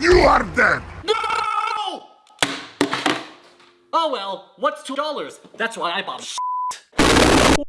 You are dead! No! Oh well, what's two dollars? That's why I bought